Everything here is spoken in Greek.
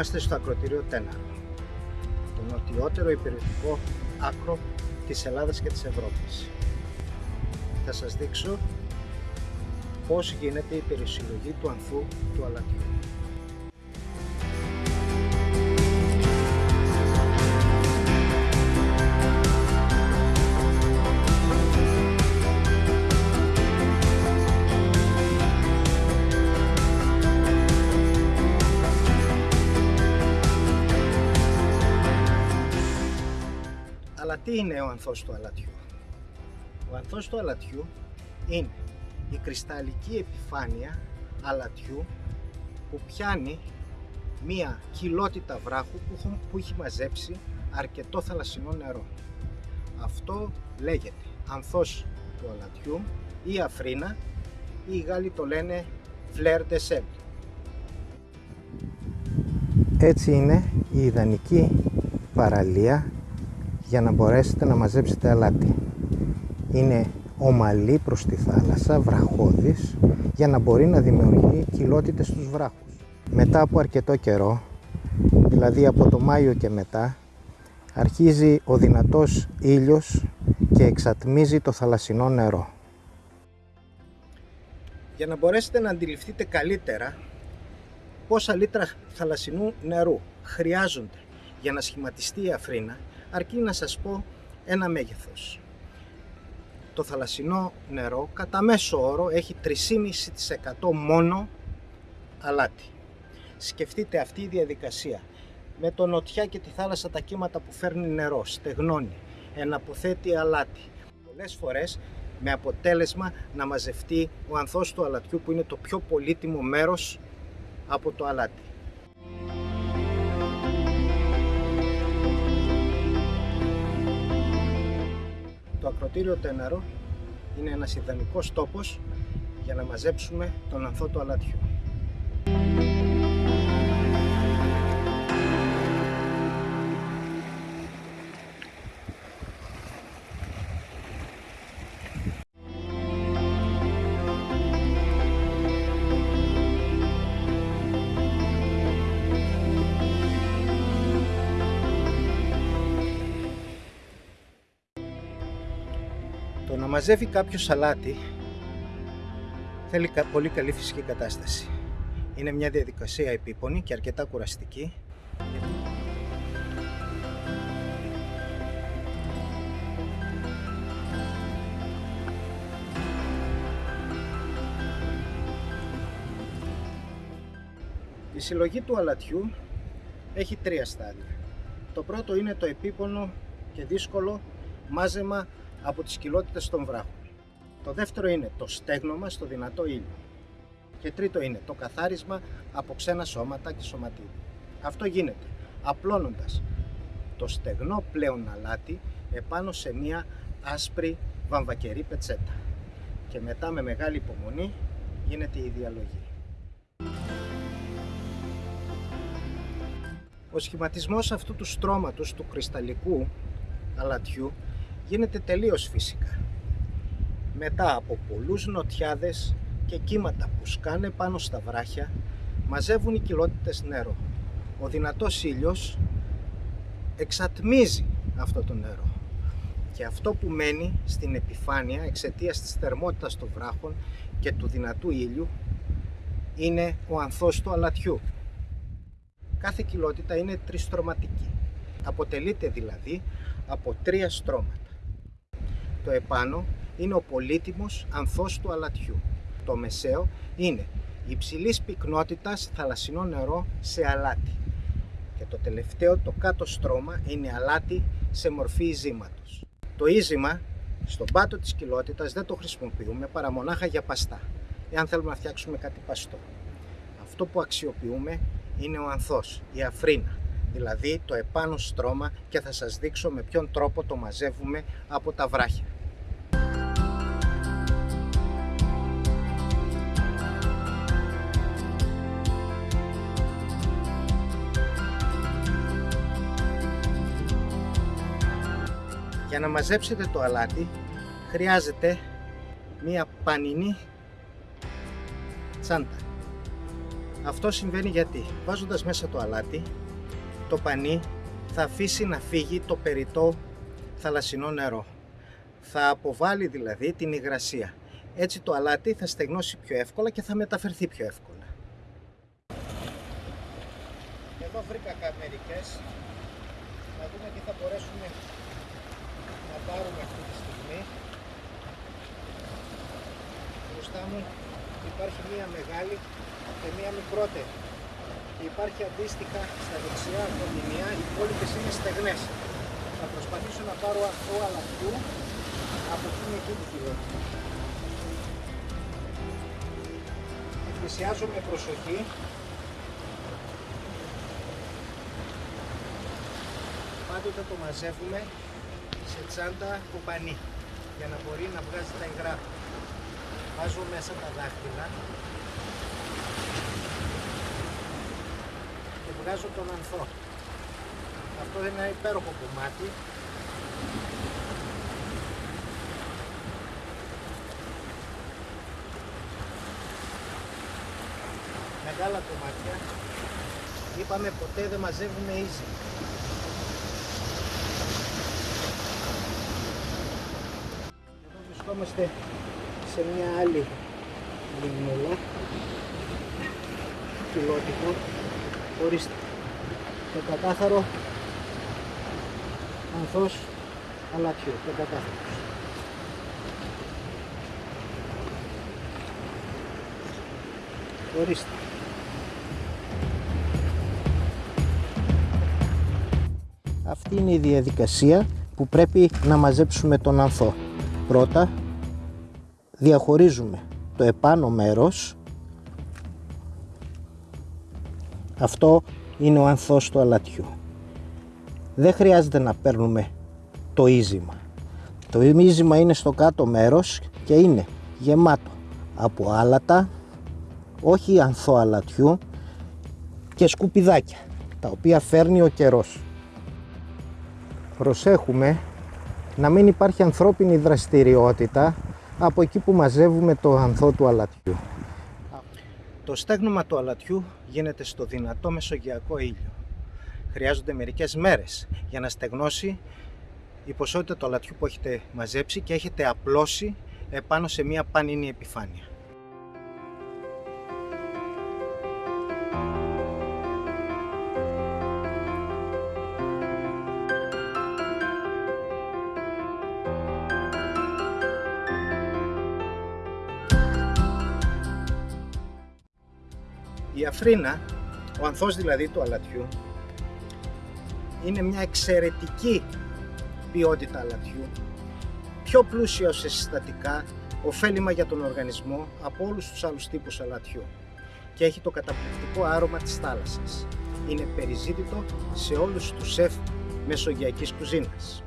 Είμαστε στο ακροτήριο Τέναρο, το νοτιότερο υπηρετικό άκρο της Ελλάδας και της Ευρώπης. Θα σας δείξω πώς γίνεται η περισυλλογή του ανθού του αλατιού. Τι είναι ο ανθός του αλατιού; Ο ανθός του αλατιού είναι η κρυσταλλική επιφάνεια αλατιού που πιάνει μία κοιλότητα βράχου που έχει μαζέψει αρκετό θαλασσινό νερό. Αυτό λέγεται ανθός του αλατιού ή αφρίνα ή οι Γάλλοι το λένε φλερ de sel. Έτσι είναι η ιδανική παραλία για να μπορέσετε να μαζέψετε αλάτι. Είναι ομαλή προς τη θάλασσα, βραχώδης, για να μπορεί να δημιουργεί κοιλότητες στους βράχους. Μετά από αρκετό καιρό, δηλαδή από το Μάιο και μετά, αρχίζει ο δυνατός ήλιος και εξατμίζει το θαλασσινό νερό. Για να μπορέσετε να αντιληφθείτε καλύτερα πόσα λίτρα θαλασσινού νερού χρειάζονται για να σχηματιστεί η αφρίνα, αρκεί να σας πω ένα μέγεθος. Το θαλασσινό νερό κατά μέσο όρο έχει 3,5% μόνο αλάτι. Σκεφτείτε αυτή η διαδικασία με το νοτιά και τη θάλασσα τα κύματα που φέρνει νερό, στεγνώνει, εναποθέτει αλάτι. Πολλές φορές με αποτέλεσμα να μαζευτεί ο ανθός του αλατιού που είναι το πιο πολύτιμο μέρος από το αλάτι. Ακροτήριο Τέναρο είναι ένας ιδανικός τόπος για να μαζέψουμε τον ανθό του αλατιού. Μαζεύει κάποιο σαλάτι θέλει πολύ καλή φυσική κατάσταση. Είναι μια διαδικασία επίπονη και αρκετά κουραστική. Η συλλογή του αλατιού έχει τρία στάδια. Το πρώτο είναι το επίπονο και δύσκολο μάζεμα από τις κοιλότητες των βράχων. Το δεύτερο είναι το στέγνομα στο δυνατό ήλιο. Και τρίτο είναι το καθάρισμα από ξένα σώματα και σωματίδια. Αυτό γίνεται απλώνοντας το στεγνό πλέον αλάτι επάνω σε μία άσπρη βαμβακερή πετσέτα. Και μετά με μεγάλη υπομονή γίνεται η διαλογή. Ο σχηματισμός αυτού του στρώματος του κρυσταλλικού αλατιού γίνεται τελείως φυσικά. Μετά από πολλούς νοτιάδες και κύματα που σκάνε πάνω στα βράχια, μαζεύουν οι κοιλότητες νερό. Ο δυνατός ήλιος εξατμίζει αυτό το νερό. Και αυτό που μένει στην επιφάνεια εξαιτίας της θερμότητας των βράχων και του δυνατού ήλιου είναι ο ανθός του αλατιού. Κάθε κοιλότητα είναι τριστρωματική. Αποτελείται δηλαδή από τρία στρώματα. Το επάνω είναι ο πολύτιμος ανθός του αλατιού. Το μεσαίο είναι υψηλής πυκνότητας θαλασσινό νερό σε αλάτι. Και το τελευταίο, το κάτω στρώμα, είναι αλάτι σε μορφή ίζήματος. Το ίζημα στον πάτο της κοιλότητας δεν το χρησιμοποιούμε παρά μονάχα για παστά, εάν θέλουμε να φτιάξουμε κάτι παστό. Αυτό που αξιοποιούμε είναι ο ανθός, η αφρίνα, δηλαδή το επάνω στρώμα και θα σας δείξω με ποιον τρόπο το μαζεύουμε από τα βράχια. Να μαζέψετε το αλάτι χρειάζεται μία πανινή τσάντα. Αυτό συμβαίνει γιατί; Βάζοντας μέσα το αλάτι, το πανί θα αφήσει να φύγει το περιττό θαλασσινό νερό. Θα αποβάλει δηλαδή την υγρασία. Έτσι το αλάτι θα στεγνώσει πιο εύκολα και θα μεταφερθεί πιο εύκολα. Εδώ βρήκα μερικές. Να δούμε τι θα μπορέσουμε να πάρουμε αυτή τη στιγμή. Μπροστά μου υπάρχει μία μεγάλη και μία μικρότερη. Και υπάρχει αντίστοιχα στα δεξιά κοντινιά, οι υπόλοιπες είναι στεγνές. Θα προσπαθήσω να πάρω αυτό αλατιού από την εκεί τη φιλότητα. Πλησιάζω με προσοχή πάντοτε το μαζεύουμε σε τσάντα κοπανί για να μπορεί να βγάζει τα υγρά. Βάζω μέσα τα δάχτυλα και βγάζω τον ανθό. Αυτό είναι ένα υπέροχο κομμάτι μεγάλα κομμάτια είπαμε ποτέ δεν μαζεύουμε easy εδώ βρισκόμαστε σε μια άλλη λιμνούλα κιλότυπο ορίστε το κατάθαρο ανθός αλατιού το κατάθαρος ορίστε Αυτή είναι η διαδικασία που πρέπει να μαζέψουμε τον ανθό. Πρώτα διαχωρίζουμε το επάνω μέρος. Αυτό είναι ο ανθός του αλατιού. Δεν χρειάζεται να παίρνουμε το ίζημα. Το ίζημα είναι στο κάτω μέρος και είναι γεμάτο από άλατα, όχι ανθό αλατιού και σκουπιδάκια, τα οποία φέρνει ο καιρός προσέχουμε να μην υπάρχει ανθρώπινη δραστηριότητα από εκεί που μαζεύουμε το ανθό του αλατιού. Το στέγνομα του αλατιού γίνεται στο δυνατό μεσογειακό ήλιο. Χρειάζονται μερικές μέρες για να στεγνώσει η ποσότητα του αλατιού που έχετε μαζέψει και έχετε απλώσει επάνω σε μια πανίνη επιφάνεια. Η αφρίνα, ο ανθός δηλαδή του αλατιού, είναι μια εξαιρετική ποιότητα αλατιού, πιο πλούσιο σε συστατικά, ωφέλιμα για τον οργανισμό από όλους τους άλλους τύπους αλατιού και έχει το καταπληκτικό άρωμα της θάλασσας. Είναι περιζήτητο σε όλους τους σεφ μεσογειακής κουζίνας.